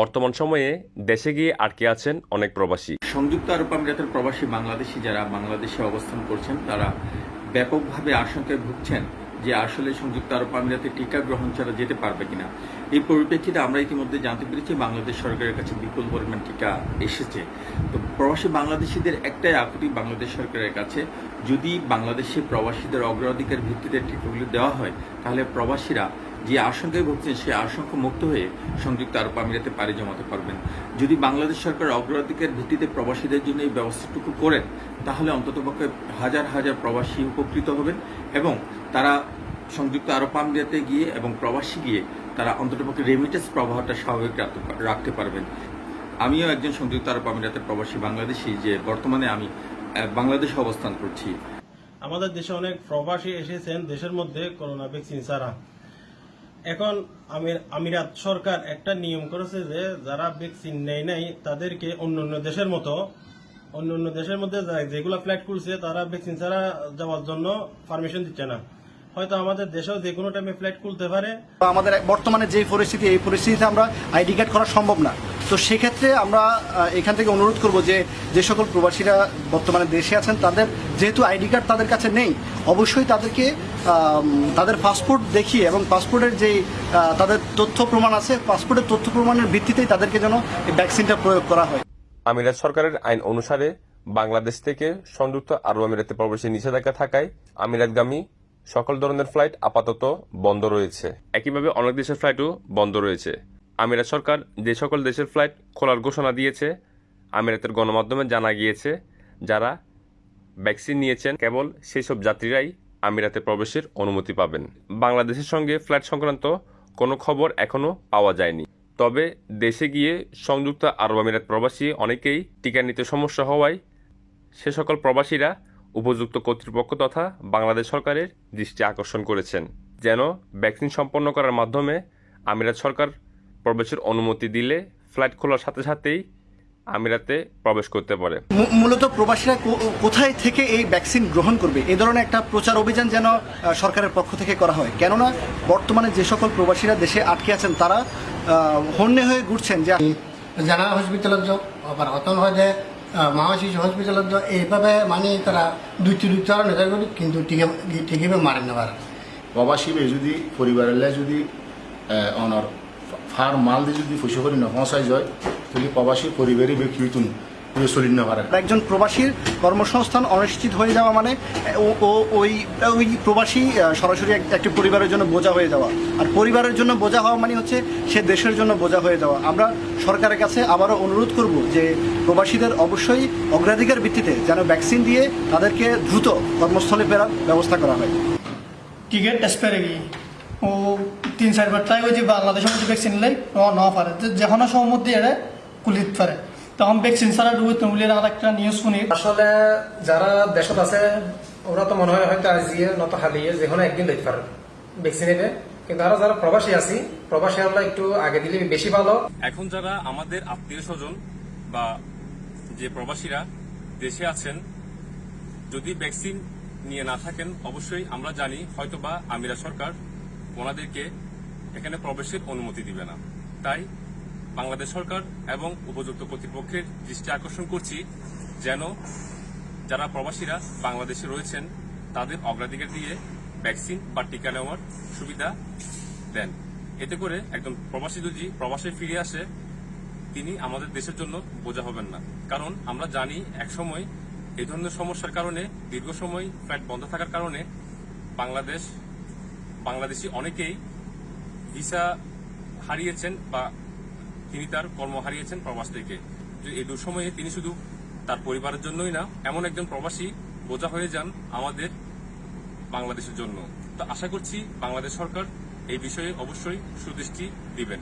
বর্তমান সময়ে দেশে গিয়ে আটকে আছেন অনেক প্রবাসী। সংযুক্ত আরব আমিরাতের প্রবাসী বাংলাদেশি যারা বাংলাদেশে অবস্থান করছেন, তারা ব্যাপকভাবে আশঙ্কায় ভুগছেন যে আসলে সংযুক্ত আরব আমিরাতে টিকা গ্রহণ ছাড়া যেতে পারবে কিনা। এই পরিপ্রেক্ষিতে আমরা ইতিমধ্যে জানতে পেরেছি বাংলাদেশ সরকারের কাছে বিপুল পরিমাণ টিকা এসেছে। তো প্রবাসী বাংলাদেশিদের একটাই আকুতি বাংলাদেশ সরকারের কাছে, যদি বাংলাদেশে প্রবাসীদের অগ্রাধিকার ভিত্তিতে টিকাগুলি দেওয়া হয়, তাহলে প্রবাসীরা যে আশঙ্কায় ভুগছেন সেই আশঙ্কা মুক্ত হয়ে সংযুক্ত আরব আমিরাতে পাড়ি জমাতে পারবেন। যদি বাংলাদেশ সরকার অগ্রাধিকার ভিত্তিতে প্রবাসীদের জন্য এই ব্যবস্থাটুকু করেন, তাহলে অন্ততপক্ষে হাজার হাজার প্রবাসী উপকৃত হবেন এবং তারা সংযুক্ত আরব আমিরাতে গিয়ে এবং প্রবাসী গিয়ে তারা অন্ততপক্ষে রেমিটেন্স প্রবাহটা স্বাভাবিক রাখতে পারবেন। আমিও একজন সংযুক্ত আরব আমিরাতের প্রবাসী বাংলাদেশি যে বর্তমানে আমি বাংলাদেশে অবস্থান করছি। আমাদের দেশে অনেক প্রবাসী এসেছেন দেশের মধ্যে করোনা ভ্যাকসিন ছাড়া। এখন আমির আমিরাত সরকার একটা নিয়ম করেছে যে যারা ভ্যাকসিন নেয় নাই, তাদেরকে অন্য অন্য দেশের মতো অন্য অন্য দেশের মধ্যে যেগুলো ফ্ল্যাট করছে, তারা ভ্যাকসিন ছাড়া যাওয়ার জন্য পারমিশন দিচ্ছে না। হয়তো আমাদের দেশেও যে কোনো টাইমে ফ্ল্যাট খুলতে পারে। আমাদের বর্তমানে যে পরিস্থিতি এই পরিস্থিতিতে আমরা আইডি কার্ড করা সম্ভব না। তো সেক্ষেত্রে আমরা এখান থেকে অনুরোধ করব যে যে সকল প্রবাসীরা বর্তমানে দেশে আছেন তাদের যেহেতু আইডি কার্ড তাদের কাছে নেই অবশ্যই তাদেরকে তাদের পাসপোর্ট দেখিয়ে এবং পাসপোর্টের যে তাদের তথ্য প্রমাণ আছে পাসপোর্টের তথ্য প্রমাণের ভিত্তিতেই তাদেরকে যেন এই ভ্যাকসিনটা প্রয়োগ করা হয়। আমিরাত সরকারের আইন অনুসারে বাংলাদেশ থেকে সংযুক্ত আরব আমিরাতে প্রবেশের নিষেধাজ্ঞা থাকায় আমিরাতগামী সকল ধরনের ফ্লাইট আপাতত বন্ধ রয়েছে। একইভাবে অনেক দেশের ফ্লাইটও বন্ধ রয়েছে। আমিরাত সরকার যে সকল দেশের ফ্লাইট খোলার ঘোষণা দিয়েছে, আমিরাতের গণমাধ্যমে জানা গিয়েছে, যারা ভ্যাকসিন নিয়েছেন, কেবল সেই সব যাত্রীরাই আমিরাতে প্রবেশের অনুমতি পাবেন। বাংলাদেশের সঙ্গে ফ্লাইট সংক্রান্ত কোনো খবর এখনও পাওয়া যায়নি। তবে দেশে গিয়ে সংযুক্ত আরব আমিরাত প্রবাসী অনেকেই টিকা নিতে সমস্যা হওয়ায় সে সকল প্রবাসীরা উপযুক্ত কর্তৃপক্ষ তথা বাংলাদেশ সরকারের দৃষ্টি আকর্ষণ করেছেন যেন ভ্যাকসিন সম্পন্ন করার মাধ্যমে আমিরাত সরকার প্রবেশের অনুমতি দিলে ফ্লাইট খোলার সাথে সাথেই আমিরাতে প্রবেশ করতে পারে। মূলত প্রবাসীরা কো- কোথায় থেকে এই ভ্যাকসিন গ্রহণ করবে? এ ধরনের একটা প্রচার অভিযান যেন সরকারের পক্ষ থেকে করা হয়। কেননা বর্তমানে যে সকল প্রবাসীরা দেশে আটকে আছেন তারা হন্যে হয়ে ঘুরছেন যে জেনারেল হস্পিটালত যাওক আবার অতন হয় যে মহা শিশু হস্পিটালত এইভাবে মানে তারা দুইটি দুইটা নেতা করি, কিন্তু টিকিবে মারে নেবার। প্রবাসী বে যদি পরিবারের যদি অনর ফার মাল দিয়ে যদি ফুসে করে নপৌঁছাই যায়, তাহলে প্রবাসী পরিবারই বে কিউতুন চলি না একজন প্রবাসীর কর্মসংস্থান অনিশ্চিত হয়ে যাওয়া মানে ও- ও ওই ওই প্রবাসী সরাসরি এক- একটি পরিবারের জন্য বোঝা হয়ে যাওয়া। আর পরিবারের জন্য বোঝা হওয়া মানে হচ্ছে সে দেশের জন্য বোঝা হয়ে যাওয়া। আমরা সরকারের কাছে আবারও অনুরোধ করব যে প্রবাসীদের অবশ্যই অগ্রাধিকার ভিত্তিতে যেন ভ্যাকসিন দিয়ে তাদেরকে দ্রুত কর্মস্থলে ফেরার ব্যবস্থা করা হয়। টিকেট এক্সপায়ার গিয়ে ও তিন চারবার ট্রাই করছি বাংলাদেশের মধ্যে ভ্যাকসিন লাই ও ন পারে। যে যখন সম্মতি এড়ে কুলিত পারে। তখন ভ্যাকসিন ছাড়া ডুবে তুমলির আর একটা নিউজ শুনি। আসলে যারা দেশত আছে ওরা তো মনে হয় হয়তো আজিয়ে নত হালিয়ে যে কোনো একদিন লইতে পারে। ভ্যাকসিন নেবে কিন্তু আরও যারা প্রবাসী আছি প্রবাসী আমরা একটু আগে দিলে বেশি ভালো। এখন যারা আমাদের আত্মীয় স্বজন বা যে প্রবাসীরা দেশে আছেন যদি ভ্যাকসিন নিয়ে না থাকেন অবশ্যই আমরা জানি হয়তোবা আমিরা সরকার ওনাদেরকে এখানে প্রবেশের অনুমতি দিবে না। তাই বাংলাদেশ সরকার এবং উপযুক্ত কর্তৃপক্ষের দৃষ্টি আকর্ষণ করছি যেন যারা প্রবাসীরা বাংলাদেশে রয়েছেন, তাদের অগ্রাধিকার দিয়ে ভ্যাকসিন বা টিকা নেওয়ার সুবিধা দেন। এতে করে একজন প্রবাসী যদি প্রবাসে ফিরে আসে, তিনি আমাদের দেশের জন্য বোঝা হবেন না। কারণ আমরা জানি একসময় এই ধরনের সমস্যার কারণে, দীর্ঘ সময় ফ্লাইট বন্ধ থাকার কারণে বাংলাদেশ, বাংলাদেশি অনেকেই ভিসা হারিয়েছেন বা তিনি তার কর্ম হারিয়েছেন প্রবাস থেকে এই দুঃসময়ে তিনি শুধু তার পরিবারের জন্যই না, এমন একজন প্রবাসী বোঝা হয়ে যান আমাদের বাংলাদেশের জন্য। তো আশা করছি বাংলাদেশ সরকার এই বিষয়ে অবশ্যই সুদৃষ্টি দিবেন।